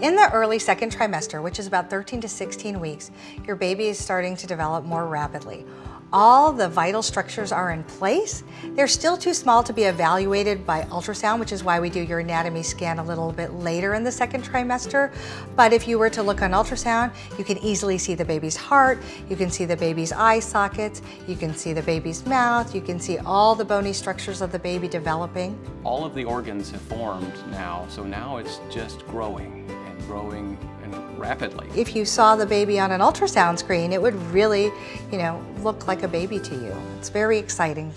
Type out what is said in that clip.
In the early second trimester, which is about 13 to 16 weeks, your baby is starting to develop more rapidly. All the vital structures are in place. They're still too small to be evaluated by ultrasound, which is why we do your anatomy scan a little bit later in the second trimester. But if you were to look on ultrasound, you can easily see the baby's heart, you can see the baby's eye sockets, you can see the baby's mouth, you can see all the bony structures of the baby developing. All of the organs have formed now, so now it's just growing growing and rapidly. If you saw the baby on an ultrasound screen, it would really, you know, look like a baby to you. It's very exciting.